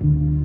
you